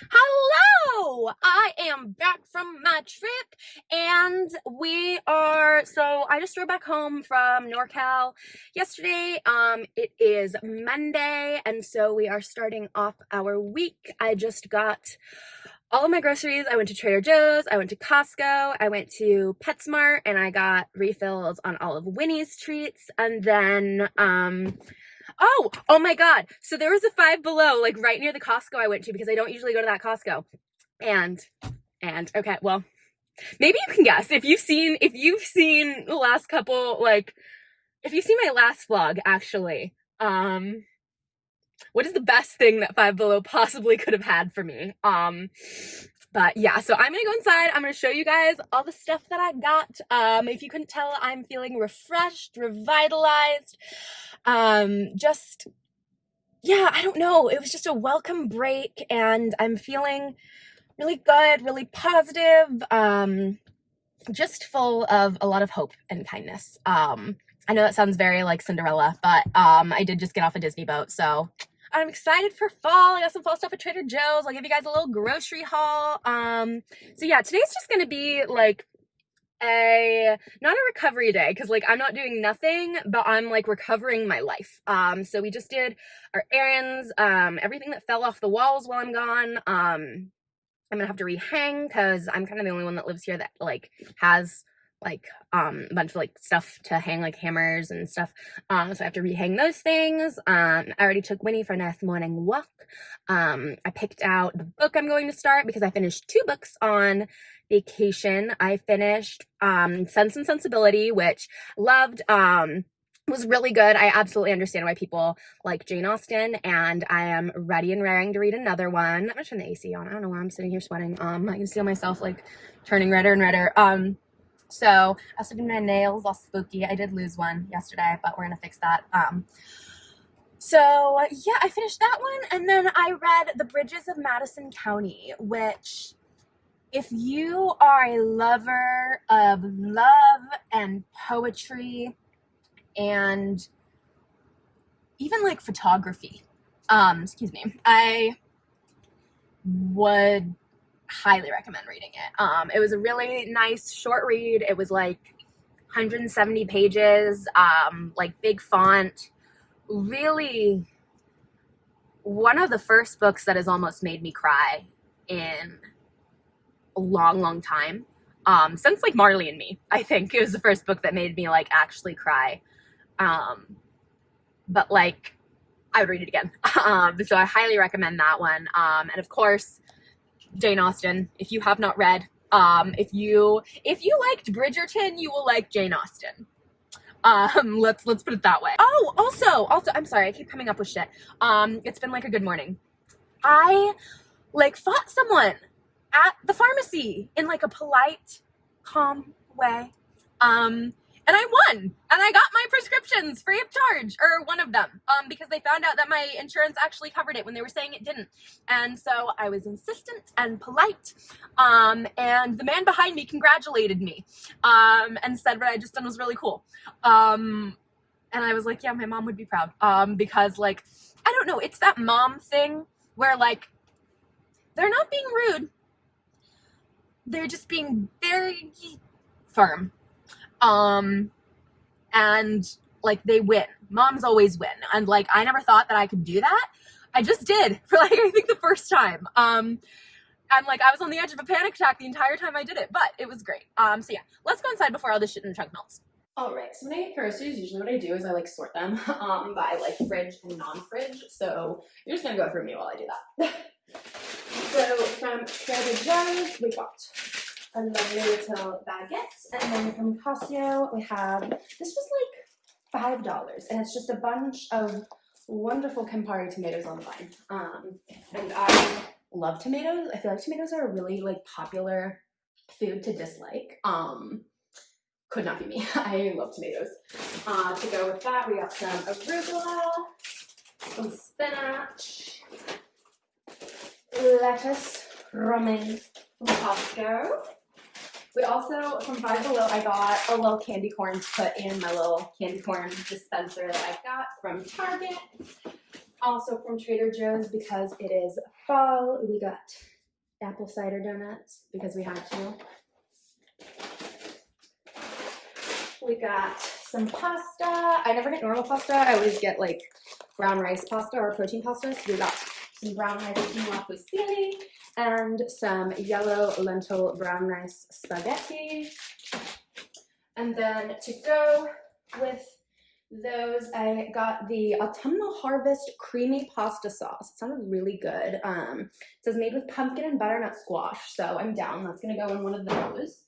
Hello! I am back from my trip and we are so I just drove back home from NorCal yesterday. Um it is Monday and so we are starting off our week. I just got all of my groceries. I went to Trader Joe's, I went to Costco, I went to PetSmart and I got refills on all of Winnie's treats and then um Oh, oh my God. So there was a five below, like right near the Costco I went to because I don't usually go to that Costco. And, and, okay, well, maybe you can guess if you've seen, if you've seen the last couple, like, if you've seen my last vlog, actually, um, what is the best thing that Five Below possibly could have had for me? Um, but yeah, so I'm gonna go inside. I'm gonna show you guys all the stuff that I got. Um, if you couldn't tell, I'm feeling refreshed, revitalized. Um, just, yeah, I don't know. It was just a welcome break and I'm feeling really good, really positive, um, just full of a lot of hope and kindness. Um, I know that sounds very like Cinderella, but um, I did just get off a Disney boat, so I'm excited for fall. I got some fall stuff at Trader Joe's. I'll give you guys a little grocery haul. Um, so yeah, today's just gonna be like a not a recovery day because like I'm not doing nothing, but I'm like recovering my life. Um, so we just did our errands, um, everything that fell off the walls while I'm gone. Um, I'm gonna have to rehang because I'm kind of the only one that lives here that like has like um a bunch of like stuff to hang like hammers and stuff um so i have to rehang those things um i already took winnie for a nice morning walk um i picked out the book i'm going to start because i finished two books on vacation i finished um sense and sensibility which loved um was really good. I absolutely understand why people like Jane Austen, and I am ready and raring to read another one. I'm gonna turn the AC on. I don't know why I'm sitting here sweating. Um, I can feel myself like turning redder and redder. Um, so I also did my nails all spooky. I did lose one yesterday, but we're gonna fix that. Um, so yeah, I finished that one, and then I read The Bridges of Madison County, which if you are a lover of love and poetry and even like photography, um, excuse me, I would highly recommend reading it. Um, it was a really nice short read. It was like 170 pages, um, like big font. Really, one of the first books that has almost made me cry in a long, long time. Um, since like Marley and Me, I think it was the first book that made me like actually cry. Um, but like, I would read it again. Um, so I highly recommend that one. Um, and of course, Jane Austen. If you have not read, um, if you if you liked Bridgerton, you will like Jane Austen. Um, let's let's put it that way. Oh, also, also, I'm sorry, I keep coming up with shit. Um, it's been like a good morning. I like fought someone at the pharmacy in like a polite, calm way. Um, and I won and I got my prescriptions free of charge or one of them um, because they found out that my insurance actually covered it when they were saying it didn't. And so I was insistent and polite um, and the man behind me congratulated me um, and said what I just done was really cool. Um, and I was like, yeah, my mom would be proud um, because like, I don't know, it's that mom thing where like, they're not being rude. They're just being very firm um, and like they win. Moms always win. And like I never thought that I could do that. I just did for like I think the first time. Um, and like I was on the edge of a panic attack the entire time I did it, but it was great. Um, so yeah, let's go inside before all this shit in the trunk melts. All right, so when I get groceries, usually what I do is I like sort them um, by like fridge and non-fridge. So you're just gonna go through me while I do that. so from Trader Joe's, we got lovely little baguette. And then from Costco, we have, this was like $5. And it's just a bunch of wonderful Campari tomatoes on the vine. Um, and I love tomatoes. I feel like tomatoes are a really like popular food to dislike. Um, could not be me. I love tomatoes. Uh, to go with that, we got some arugula, some spinach, lettuce, romaine from Costco, we also, from Five Below, I got a little candy corn to put in my little candy corn dispenser that I got from Target. Also from Trader Joe's because it is fall, we got apple cider donuts because we had to. We got some pasta. I never get normal pasta. I always get like brown rice pasta or protein pasta. So we got some brown rice quinoa fusilli and some yellow lentil brown rice spaghetti. And then to go with those, I got the Autumnal Harvest Creamy Pasta Sauce. It sounded really good. Um, it says made with pumpkin and butternut squash, so I'm down. That's gonna go in one of those.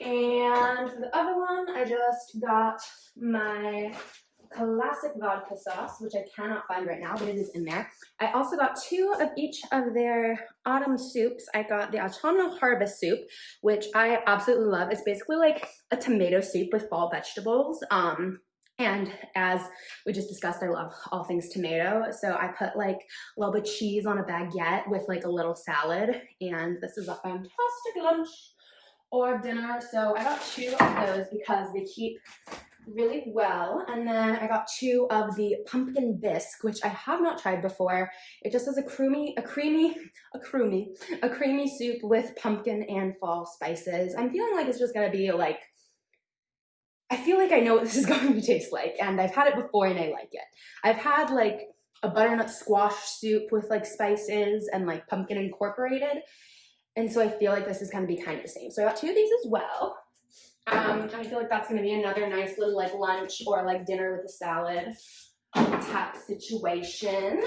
And for the other one, I just got my classic vodka sauce, which I cannot find right now, but it is in there. I also got two of each of their autumn soups. I got the autumnal harvest soup, which I absolutely love. It's basically like a tomato soup with fall vegetables. Um, and as we just discussed, I love all things tomato. So I put like a little bit of cheese on a baguette with like a little salad. And this is a fantastic lunch or dinner. So I got two of those because they keep really well. And then I got two of the pumpkin bisque, which I have not tried before. It just has a creamy, a creamy, a creamy, a creamy soup with pumpkin and fall spices. I'm feeling like it's just gonna be like, I feel like I know what this is going to taste like and I've had it before and I like it. I've had like a butternut squash soup with like spices and like pumpkin incorporated and so I feel like this is to be kind of the same. So I got two of these as well. I feel like that's to be another nice little like lunch or like dinner with a salad type situation.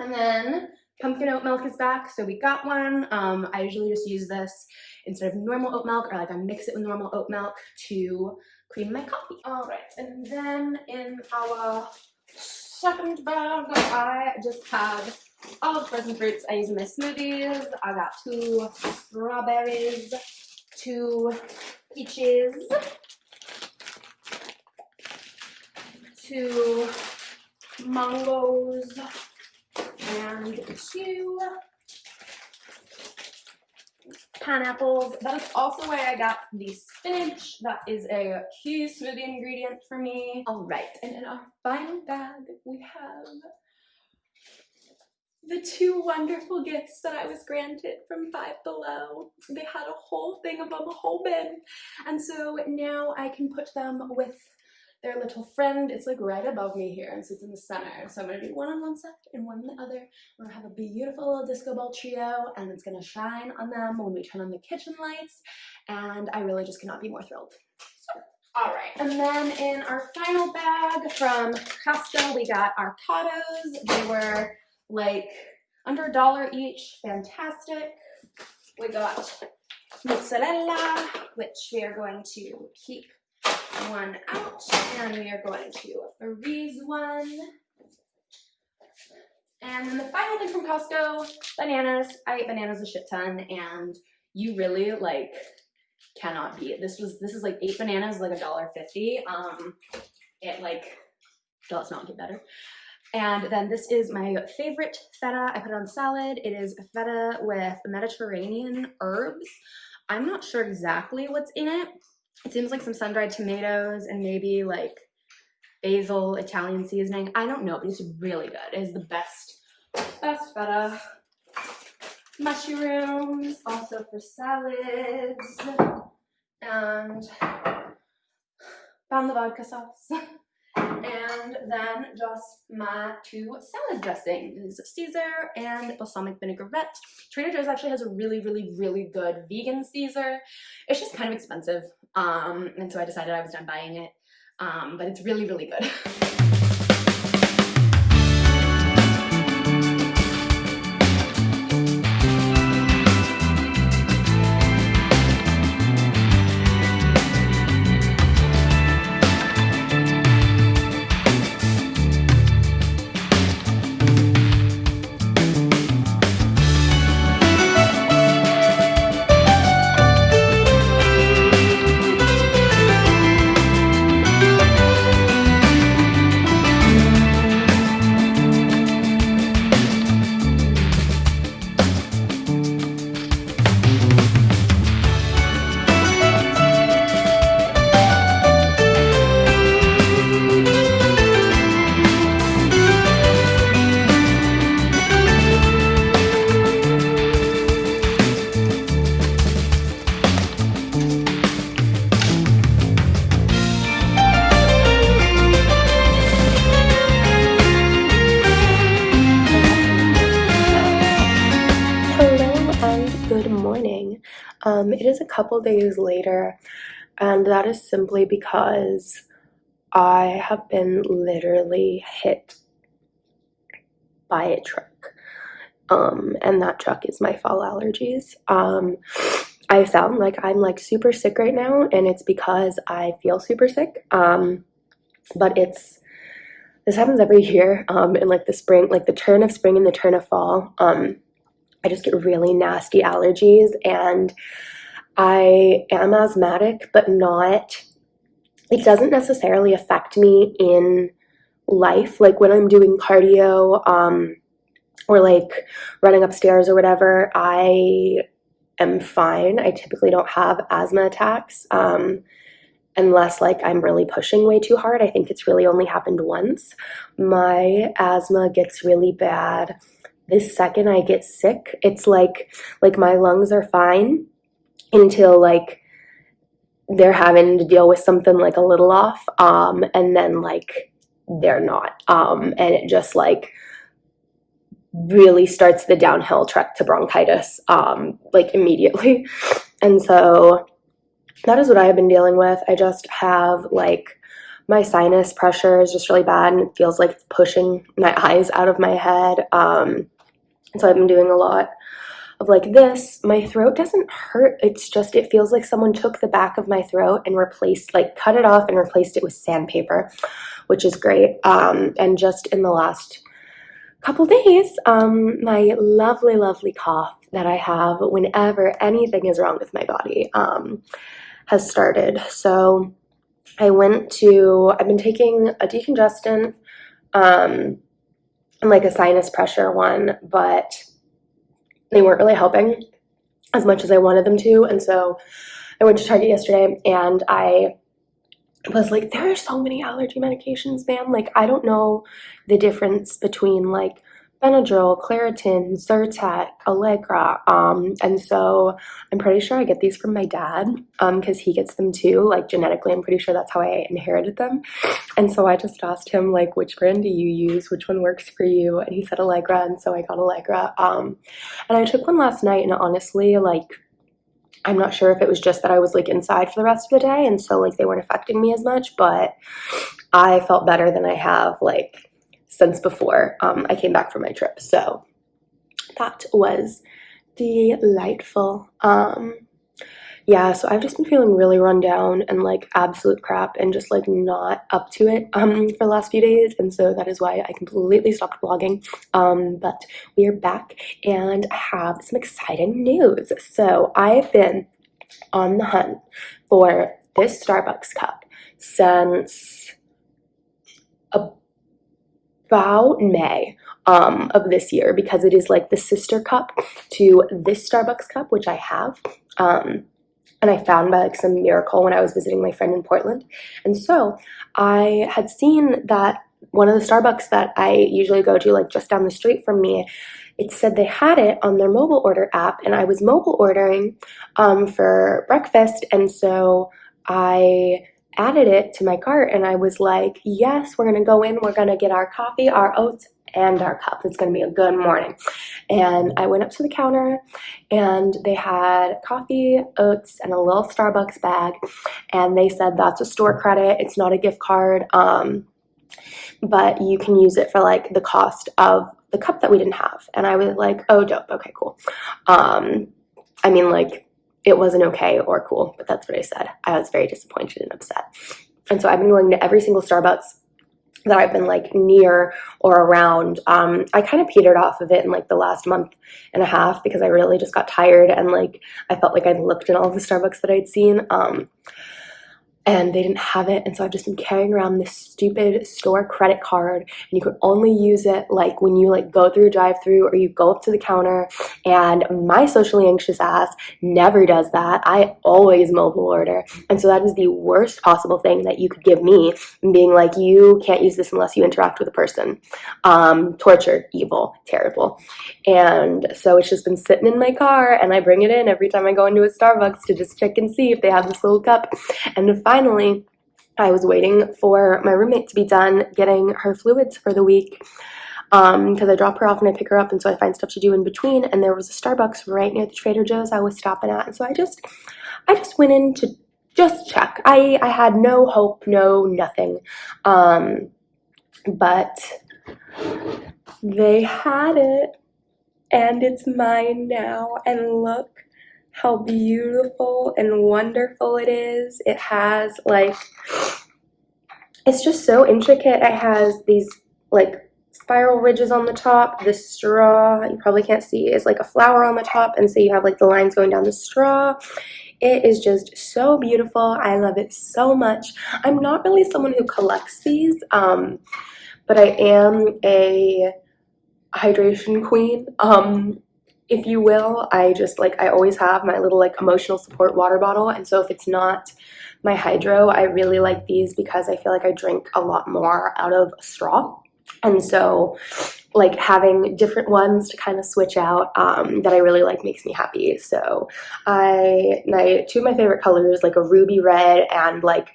And then pumpkin oat milk is back. So we got one. Um, I usually just use this instead of normal oat milk or like I mix it with normal oat milk to cream my coffee. All right. And then in our second bag, I just have all the frozen fruits I use in my smoothies. I got two strawberries, two peaches, two mangoes, and two pineapples. That is also why I got the spinach. That is a key smoothie ingredient for me. All right, and in our final bag, we have the two wonderful gifts that I was granted from Five Below. They had a whole thing of them, a whole bin. And so now I can put them with their little friend. It's like right above me here and so it's in the center. So I'm gonna do one on one side and one on the other. We're gonna have a beautiful little disco ball trio and it's gonna shine on them when we turn on the kitchen lights. And I really just cannot be more thrilled. So, all right, and then in our final bag from Costco, we got our Catos. They were like under a dollar each, fantastic. We got mozzarella, which we are going to keep one out and we are going to freeze one. And then the final thing from Costco, bananas. I ate bananas a shit ton and you really like cannot beat. This was this is like eight bananas, like a dollar fifty. Um it like does not get better. And then this is my favorite feta. I put it on salad. It is feta with Mediterranean herbs. I'm not sure exactly what's in it. It seems like some sun-dried tomatoes and maybe like basil, Italian seasoning. I don't know, but it's really good. It is the best, best feta. Mushrooms, also for salads. And found the vodka sauce. and then just my two salad dressings, Caesar and balsamic vinaigrette. Trader Joe's actually has a really, really, really good vegan Caesar. It's just kind of expensive, um, and so I decided I was done buying it, um, but it's really, really good. couple days later, and that is simply because I have been literally hit by a truck. Um, and that truck is my fall allergies. Um, I sound like I'm like super sick right now, and it's because I feel super sick. Um, but it's this happens every year um, in like the spring, like the turn of spring and the turn of fall. Um, I just get really nasty allergies, and I am asthmatic, but not. It doesn't necessarily affect me in life, like when I'm doing cardio um, or like running upstairs or whatever. I am fine. I typically don't have asthma attacks. Um, unless like I'm really pushing way too hard. I think it's really only happened once. My asthma gets really bad the second I get sick. It's like like my lungs are fine until like they're having to deal with something like a little off um and then like they're not um and it just like really starts the downhill trek to bronchitis um like immediately and so that is what I have been dealing with. I just have like my sinus pressure is just really bad and it feels like it's pushing my eyes out of my head. Um, so I've been doing a lot of like this. My throat doesn't hurt. It's just, it feels like someone took the back of my throat and replaced, like cut it off and replaced it with sandpaper, which is great. Um, and just in the last couple days, um, my lovely, lovely cough that I have whenever anything is wrong with my body. Um, has started. So I went to, I've been taking a decongestant um, and like a sinus pressure one, but they weren't really helping as much as I wanted them to. And so I went to Target yesterday and I was like, there are so many allergy medications, man. Like, I don't know the difference between like Benadryl, Claritin, Zyrtec, Allegra. Um, and so I'm pretty sure I get these from my dad because um, he gets them too. Like genetically, I'm pretty sure that's how I inherited them. And so I just asked him like, which brand do you use? Which one works for you? And he said Allegra, and so I got Allegra. Um, and I took one last night, and honestly, like. I'm not sure if it was just that I was like inside for the rest of the day and so like they weren't affecting me as much, but I felt better than I have like since before um, I came back from my trip. So that was delightful. Um, yeah, so I've just been feeling really run down and like absolute crap and just like not up to it um, for the last few days. And so that is why I completely stopped vlogging. Um, but we are back and I have some exciting news. So I've been on the hunt for this Starbucks cup since a about May um, of this year because it is like the sister cup to this Starbucks cup, which I have. Um, and I found by like some miracle when I was visiting my friend in Portland. And so I had seen that one of the Starbucks that I usually go to, like just down the street from me, it said they had it on their mobile order app, and I was mobile ordering um, for breakfast. And so I added it to my cart and I was like, yes, we're gonna go in, we're gonna get our coffee, our oats, and our cup. It's gonna be a good morning. And I went up to the counter and they had coffee, oats, and a little Starbucks bag. And they said that's a store credit, it's not a gift card. Um, but you can use it for like the cost of the cup that we didn't have. And I was like, oh dope, okay, cool. Um, I mean like it wasn't okay or cool, but that's what I said. I was very disappointed and upset. And so I've been going to every single Starbucks that I've been like near or around. Um, I kind of petered off of it in like the last month and a half because I really just got tired and like I felt like I'd looked in all the Starbucks that I'd seen. Um, and they didn't have it. And so I've just been carrying around this stupid store credit card and you could only use it like when you like go through a drive through or you go up to the counter. And my socially anxious ass never does that. I always mobile order. And so that is the worst possible thing that you could give me being like you can't use this unless you interact with a person. Um, torture evil terrible. And so it's just been sitting in my car and I bring it in every time I go into a Starbucks to just check and see if they have this little cup. And finally, I was waiting for my roommate to be done getting her fluids for the week. um because I drop her off and I pick her up and so I find stuff to do in between and there was a Starbucks right near the Trader Joe's I was stopping at and so I just I just went in to just check. I I had no hope, no nothing. Um but they had it and it's mine now and look how beautiful and wonderful it is. It has like it's just so intricate. It has these like spiral ridges on the top. The straw, you probably can't see, is like a flower on the top. And so you have like the lines going down the straw. It is just so beautiful. I love it so much. I'm not really someone who collects these, um, but I am a hydration queen. Um, if you will, I just like, I always have my little like emotional support water bottle. And so if it's not my hydro, I really like these because I feel like I drink a lot more out of straw. And so like having different ones to kind of switch out um, that I really like makes me happy. So I, my two of my favorite colors, like a ruby red and like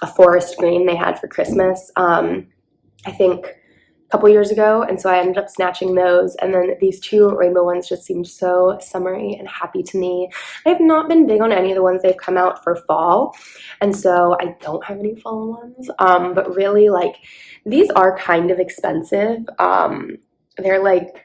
a forest green they had for Christmas. Um, I think couple years ago and so I ended up snatching those and then these two rainbow ones just seemed so summery and happy to me. I've not been big on any of the ones they've come out for fall and so I don't have any fall ones um, but really like these are kind of expensive. Um, they're like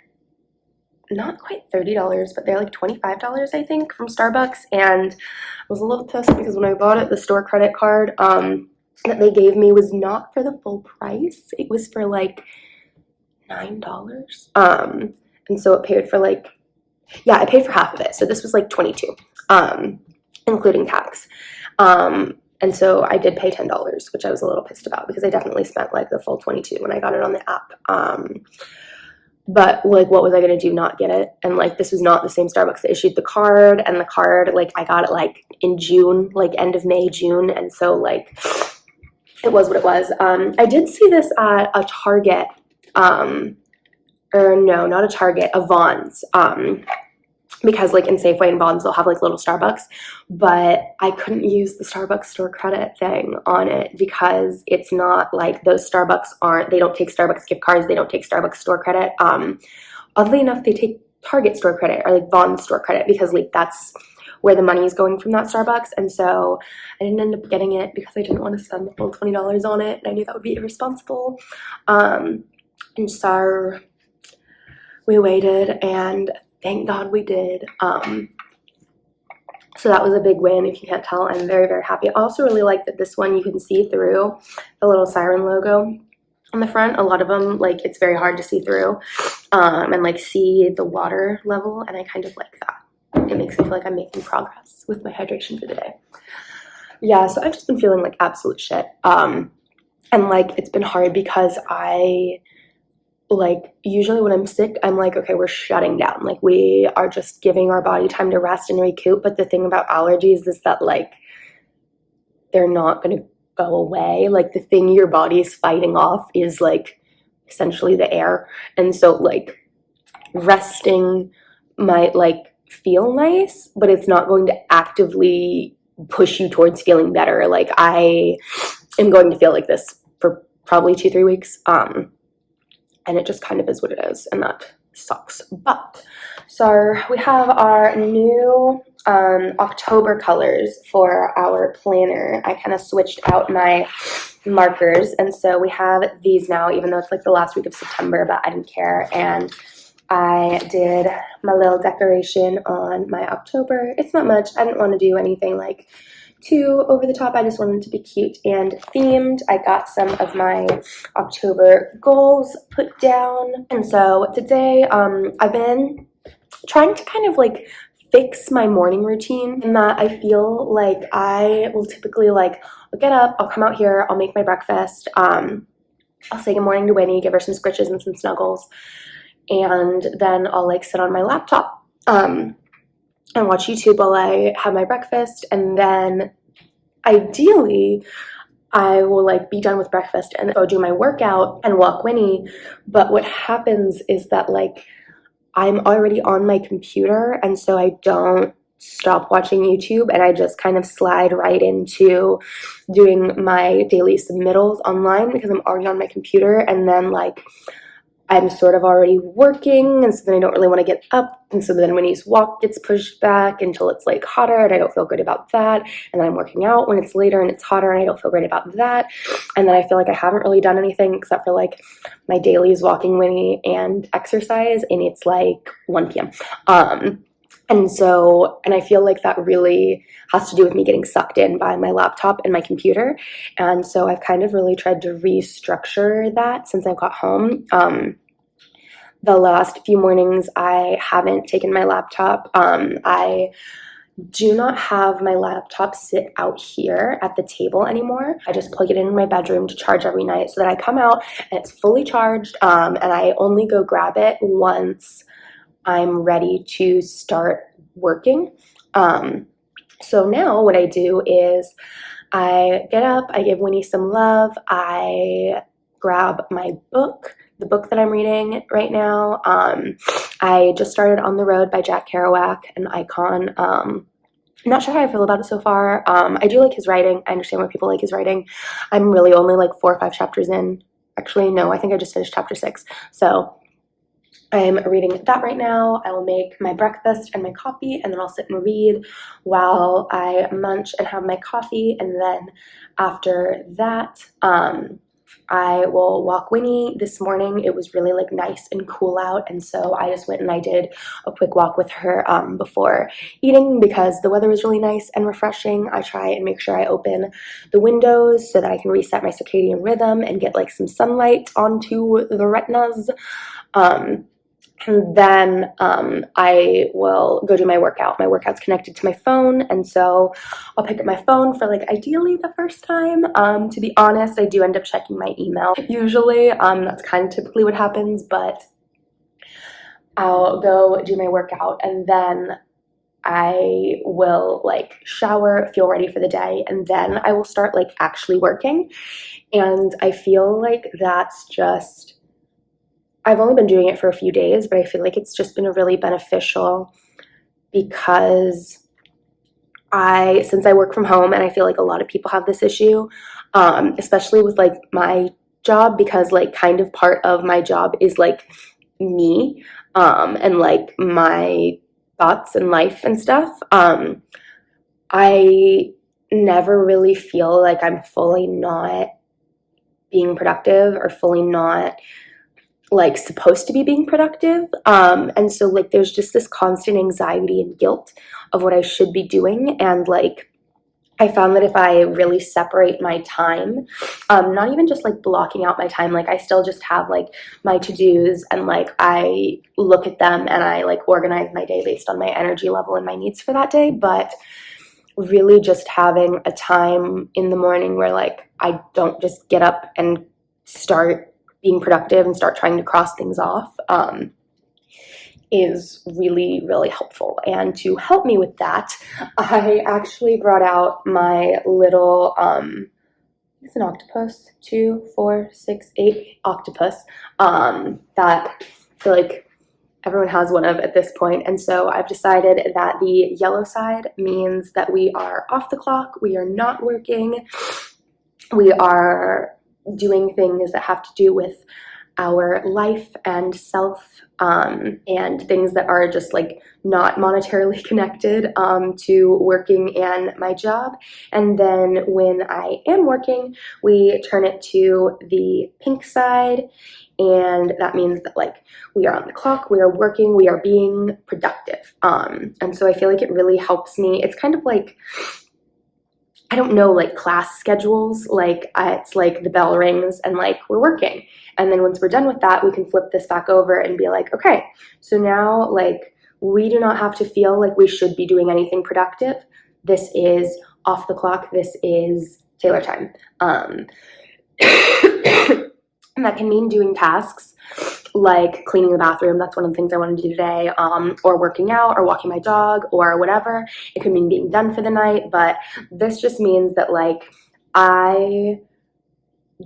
not quite $30 but they're like $25 I think from Starbucks and I was a little pissed because when I bought it the store credit card um, that they gave me was not for the full price. It was for like nine dollars? Um and so it paid for like yeah i paid for half of it. So this was like 22 um including tax. Um and so i did pay ten dollars which i was a little pissed about because i definitely spent like the full 22 when i got it on the app. Um but like what was i to do not get it? And like this was not the same starbucks that issued the card and the card like i got it like in june like end of may june. And so like it was what it was. Um i did see this at a target um, or no, not a Target, a Vons. Um, because like in Safeway and Vons, they'll have like little Starbucks, but I couldn't use the Starbucks store credit thing on it because it's not like those Starbucks aren't, they don't take Starbucks gift cards, they don't take Starbucks store credit. Um, oddly enough, they take Target store credit or like Vons store credit because like that's where the money is going from that Starbucks. And so I didn't end up getting it because I didn't want to spend the full $20 on it. And I knew that would be irresponsible. Um, and so we waited and thank God we did. Um, so that was a big win. If you can't tell, I'm very, very happy. I also really like that this one you can see through the little siren logo on the front. A lot of them, like, it's very hard to see through um, and, like, see the water level, and I kind of like that. It makes me feel like I'm making progress with my hydration for the day. Yeah, so I've just been feeling like absolute shit. Um, and, like, it's been hard because I like usually when I'm sick, I'm like, okay, we're shutting down. Like we are just giving our body time to rest and recoup. But the thing about allergies is that like they're not going to go away. Like the thing your body is fighting off is like essentially the air. And so like resting might like feel nice, but it's not going to actively push you towards feeling better. Like I am going to feel like this for probably two, three weeks. Um, and it just kind of is what it is and that sucks. But so we have our new um, October colors for our planner. I kind of switched out my markers and so we have these now even though it's like the last week of September but I didn't care. And I did my little decoration on my October. It's not much. I didn't want to do anything like too over the top. I just wanted to be cute and themed. I got some of my October goals put down. And so today um, I've been trying to kind of like fix my morning routine in that I feel like I will typically like I'll get up, I'll come out here, I'll make my breakfast, um, I'll say good morning to Winnie, give her some scritches and some snuggles, and then I'll like sit on my laptop um, and watch YouTube while I have my breakfast. And then ideally, I will like be done with breakfast and go do my workout and walk Winnie. But what happens is that like I'm already on my computer and so I don't stop watching YouTube and I just kind of slide right into doing my daily submittals online because I'm already on my computer and then like I'm sort of already working, and so then I don't really want to get up. And so then Winnie's walk gets pushed back until it's like hotter, and I don't feel good about that. And then I'm working out when it's later and it's hotter, and I don't feel great about that. And then I feel like I haven't really done anything except for like my dailies walking Winnie and exercise, and it's like 1 p.m. Um, and so, and I feel like that really has to do with me getting sucked in by my laptop and my computer. And so I've kind of really tried to restructure that since I got home. Um, the last few mornings, I haven't taken my laptop. Um, I do not have my laptop sit out here at the table anymore. I just plug it in my bedroom to charge every night so that I come out and it's fully charged um, and I only go grab it once I'm ready to start working. Um, so now what I do is I get up, I give Winnie some love, I grab my book, the book that I'm reading right now. Um, I just started On the Road by Jack Kerouac, an icon. Um, I'm not sure how I feel about it so far. Um, I do like his writing. I understand why people like his writing. I'm really only like four or five chapters in. Actually, no, I think I just finished chapter six. So I'm reading that right now. I will make my breakfast and my coffee, and then I'll sit and read while I munch and have my coffee. And then after that, um, I will walk Winnie. This morning it was really like nice and cool out, and so I just went and I did a quick walk with her um, before eating because the weather was really nice and refreshing. I try and make sure I open the windows so that I can reset my circadian rhythm and get like some sunlight onto the retinas. Um, and then um, I will go do my workout. My workout's connected to my phone, and so I'll pick up my phone for like ideally the first time. Um, to be honest, I do end up checking my email usually. Um, that's kind of typically what happens, but I'll go do my workout and then I will like shower, feel ready for the day, and then I will start like actually working. And I feel like that's just I've only been doing it for a few days, but I feel like it's just been really beneficial because I, since I work from home, and I feel like a lot of people have this issue, um, especially with like my job, because like kind of part of my job is like me um, and like my thoughts and life and stuff. Um, I never really feel like I'm fully not being productive or fully not like supposed to be being productive. Um and so like there's just this constant anxiety and guilt of what i should be doing. And like i found that if i really separate my time um not even just like blocking out my time like i still just have like my to-dos and like i look at them and i like organize my day based on my energy level and my needs for that day. But really just having a time in the morning where like i don't just get up and start being productive and start trying to cross things off um, is really, really helpful. And to help me with that, I actually brought out my little, um, it's an octopus, two, four, six, eight octopus um, that I feel like everyone has one of at this point. And so I've decided that the yellow side means that we are off the clock, we are not working, we are doing things that have to do with our life and self um, and things that are just like not monetarily connected um, to working and my job. And then when I am working, we turn it to the pink side. And that means that like we are on the clock, we are working, we are being productive. Um, and so I feel like it really helps me. It's kind of like I don't know, like class schedules. Like uh, it's like the bell rings and like we're working. And then once we're done with that, we can flip this back over and be like, okay, so now like we do not have to feel like we should be doing anything productive. This is off the clock. This is Taylor time. Um, and that can mean doing tasks like cleaning the bathroom. That's one of the things I want to do today, um, or working out, or walking my dog, or whatever. It could mean being done for the night, but this just means that like I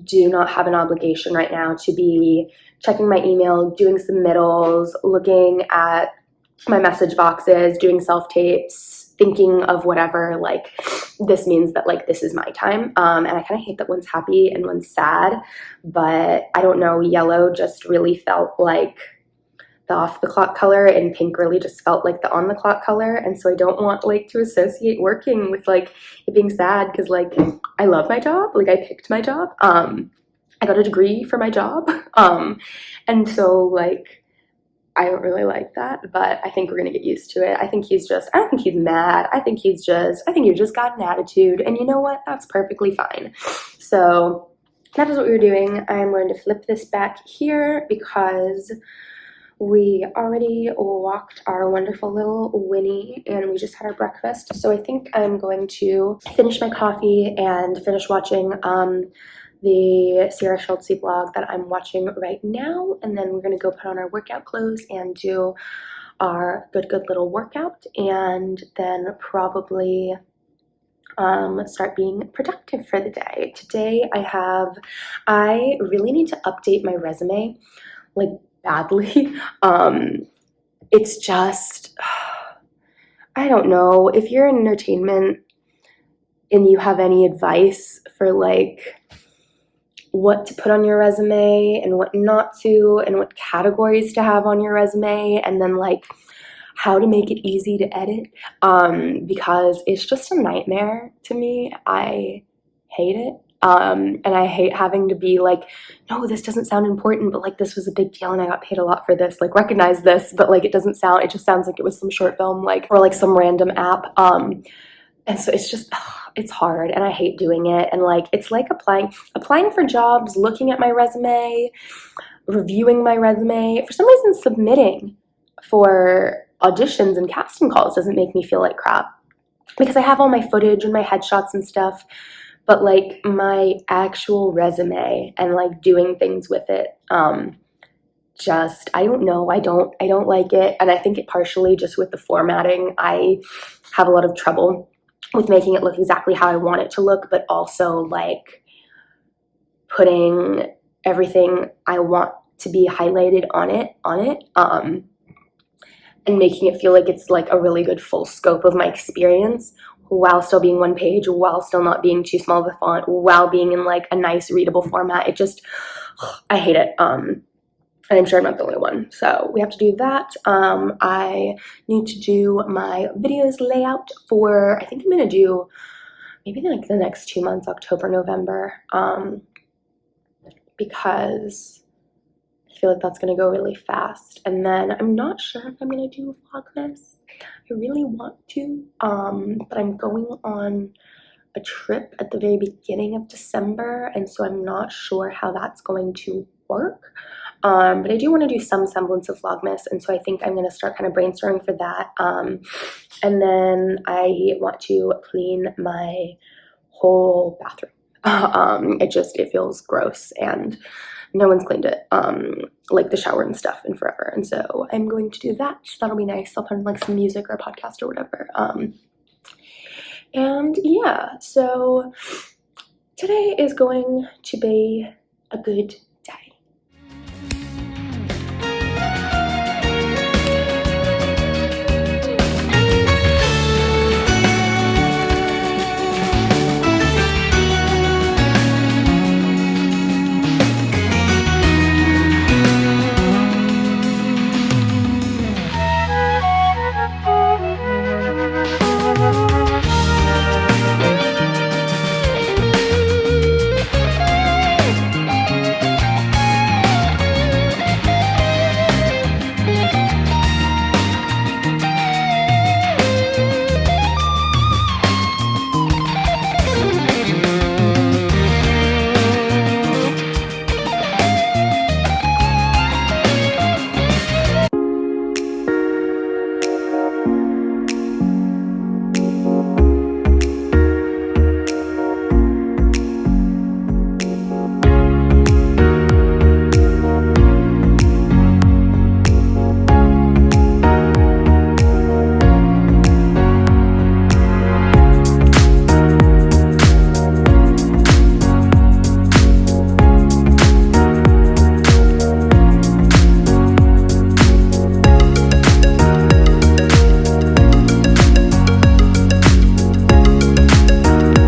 do not have an obligation right now to be checking my email, doing submittals, looking at my message boxes, doing self tapes, thinking of whatever like this means that like this is my time. Um, and i kind of hate that one's happy and one's sad but i don't know yellow just really felt like the off the clock color and pink really just felt like the on the clock color. And so i don't want like to associate working with like it being sad because like i love my job. Like i picked my job. Um i got a degree for my job. Um and so like I don't really like that, but I think we're gonna get used to it. I think he's just, I don't think he's mad. I think he's just, I think you just got an attitude. And you know what? That's perfectly fine. So that is what we were doing. I'm going to flip this back here because we already walked our wonderful little Winnie and we just had our breakfast. So I think I'm going to finish my coffee and finish watching um, the Sierra Schultzzie vlog that I'm watching right now. And then we're to go put on our workout clothes and do our good, good little workout. And then probably um, start being productive for the day. Today I have, I really need to update my resume like badly. um, it's just, I don't know, if you're in entertainment and you have any advice for like what to put on your resume and what not to, and what categories to have on your resume, and then like how to make it easy to edit um, because it's just a nightmare to me. I hate it. Um, and I hate having to be like, no, this doesn't sound important, but like this was a big deal and I got paid a lot for this. Like recognize this, but like it doesn't sound, it just sounds like it was some short film, like, or like some random app. Um, and so it's just, ugh, it's hard and I hate doing it. And like, it's like applying, applying for jobs, looking at my resume, reviewing my resume, for some reason submitting for auditions and casting calls doesn't make me feel like crap because I have all my footage and my headshots and stuff, but like my actual resume and like doing things with it, um, just I don't know I don't I don't like it and I think it partially just with the formatting I have a lot of trouble with making it look exactly how I want it to look, but also like putting everything I want to be highlighted on it on it um, and making it feel like it's like a really good full scope of my experience while still being one page, while still not being too small of a font, while being in like a nice readable format. It just, I hate it. Um, and I'm sure I'm not the only one. So we have to do that. Um, I need to do my videos layout for, I think I'm gonna do maybe like the next two months, October, November, um, because I feel like that's gonna go really fast. And then I'm not sure if I'm gonna do Vlogmas. I really want to, um, but I'm going on a trip at the very beginning of December, and so I'm not sure how that's going to work. Um, but I do want to do some semblance of Vlogmas, and so I think I'm going to start kind of brainstorming for that. Um, and then I want to clean my whole bathroom. um, it just, it feels gross, and no one's cleaned it, um, like the shower and stuff in forever. And so I'm going to do that. That'll be nice. I'll put in like some music or a podcast or whatever. Um, and yeah, so today is going to be a good